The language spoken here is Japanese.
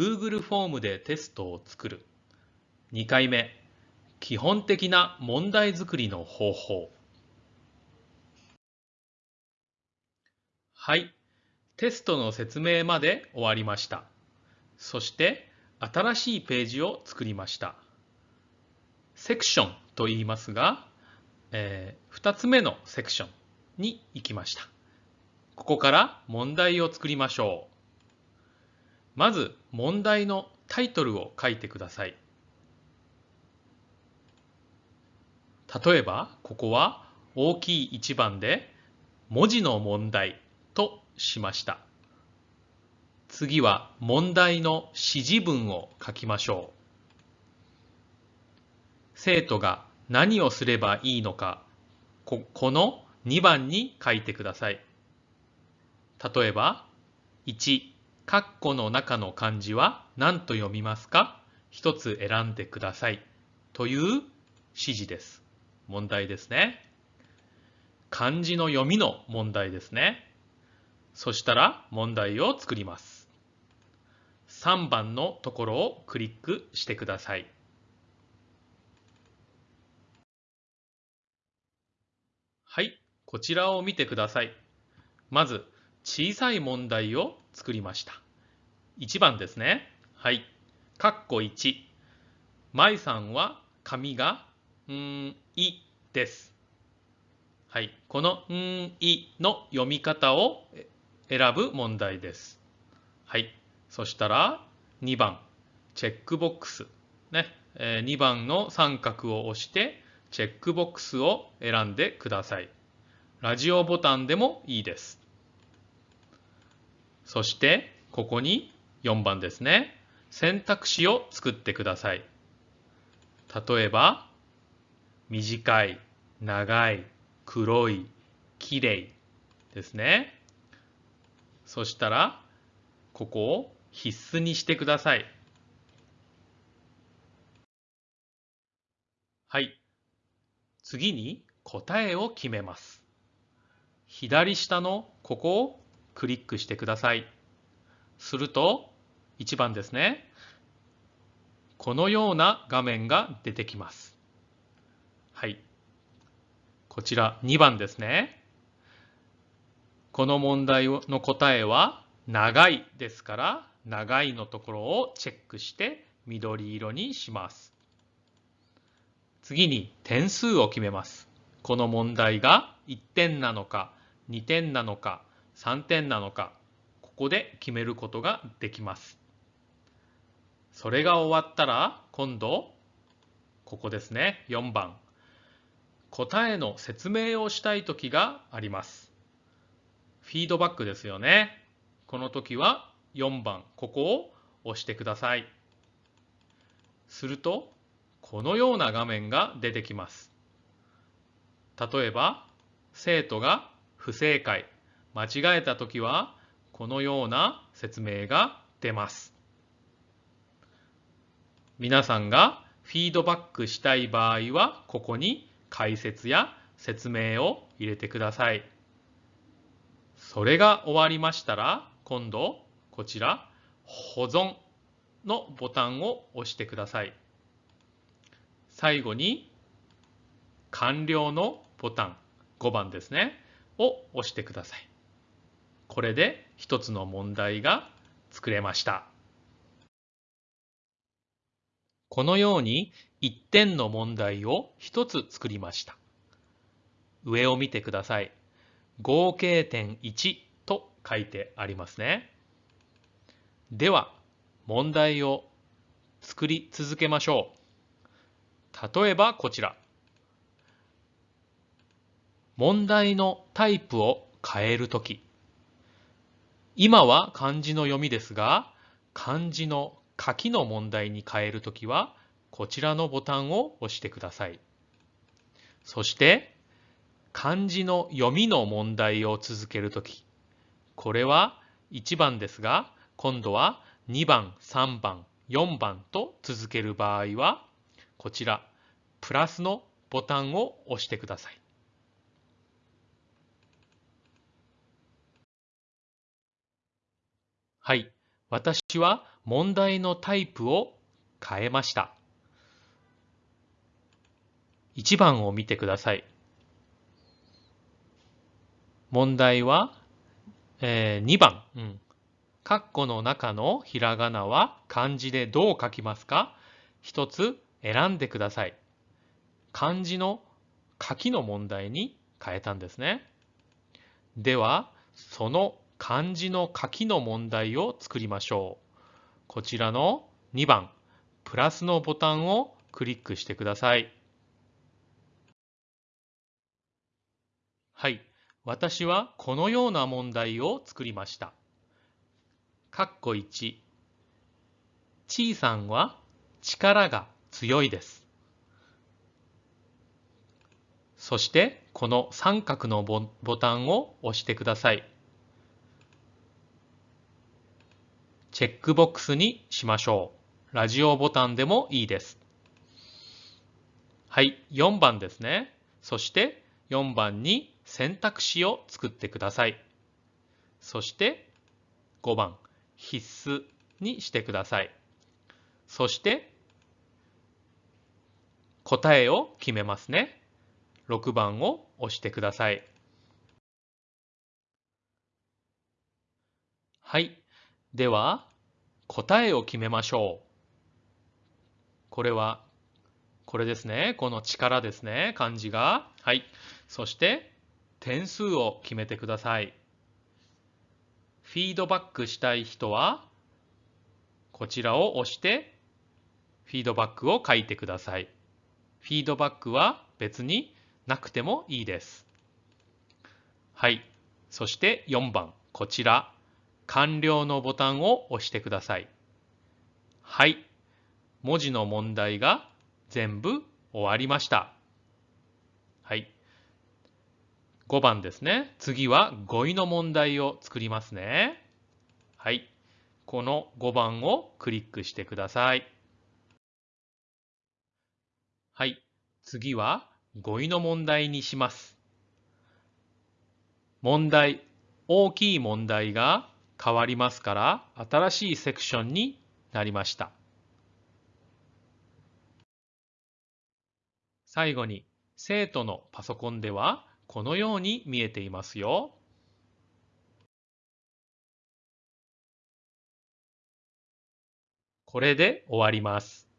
Google フォームでテストを作る。2回目、基本的な問題作りの方法。はい、テストの説明まで終わりました。そして新しいページを作りました。セクションと言いますが、えー、2つ目のセクションに行きました。ここから問題を作りましょう。まず問題のタイトルを書いてください。例えば、ここは大きい一番で文字の問題としました。次は問題の指示文を書きましょう。生徒が何をすればいいのか、ここの2番に書いてください。例えば、1、括弧の中の漢字は何と読みますか？一つ選んでください。という指示です。問題ですね。漢字の読みの問題ですね。そしたら問題を作ります。3番のところをクリックしてください。はい、こちらを見てください。まず、小さい問題を作りました。1番ですね。はい。括弧1。舞さんは髪が、んいです。はい。このんいの読み方を選ぶ問題です。はい。そしたら2番、チェックボックス。ねえ。2番の三角を押して、チェックボックスを選んでください。ラジオボタンでもいいです。そして、ここに4番ですね。選択肢を作ってください。例えば、短い、長い、黒い、きれいですね。そしたら、ここを必須にしてください。はい。次に答えを決めます。左下のここをクリックしてください。すると、1番ですね。このような画面が出てきます。はい。こちら2番ですね。この問題の答えは長いですから長いのところをチェックして緑色にします。次に点数を決めます。この問題が1点なのか2点なのか3点なのかここで決めることができます。それが終わったら今度ここですね4番答えの説明をしたい時があります。フィードバックですよね。この時は4番ここを押してください。するとこのような画面が出てきます。例えば生徒が不正解、間違えたときは、このような説明が出ます。皆さんがフィードバックしたい場合は、ここに解説や説明を入れてください。それが終わりましたら、今度、こちら、保存のボタンを押してください。最後に、完了のボタン、5番ですね。を押してください。これで一つの問題が作れました。このように1点の問題を1つ作りました。上を見てください。合計点1と書いてありますね。では、問題を作り続けましょう。例えばこちら。問題のタイプを変えるとき。今は漢字の読みですが、漢字の書きの問題に変えるときは、こちらのボタンを押してください。そして、漢字の読みの問題を続けるとき、これは1番ですが、今度は2番、3番、4番と続ける場合は、こちら、プラスのボタンを押してください。はい。私は問題のタイプを変えました。1番を見てください。問題は、えー、2番。うん。括弧の中のひらがなは漢字でどう書きますか？一つ選んでください。漢字の書きの問題に変えたんですね。では、その漢字の書きの問題を作りましょう。こちらの2番、プラスのボタンをクリックしてください。はい。私はこのような問題を作りました。括弧1。ちいさんは力が強いです。そしてこの三角のボタンを押してください。チェックボックスにしましょう。ラジオボタンでもいいです。はい、4番ですね。そして4番に選択肢を作ってください。そして5番、必須にしてください。そして答えを決めますね。6番を押してください。はい。では、答えを決めましょう。これは、これですね。この力ですね。漢字が。はい。そして、点数を決めてください。フィードバックしたい人は、こちらを押して、フィードバックを書いてください。フィードバックは別になくてもいいです。はい。そして4番、こちら。完了のボタンを押してください。はい。文字の問題が全部終わりました。はい。5番ですね。次は語彙の問題を作りますね。はい。この5番をクリックしてください。はい。次は語彙の問題にします。問題、大きい問題が変わりますから新しいセクションになりました。最後に生徒のパソコンではこのように見えていますよ。これで終わります。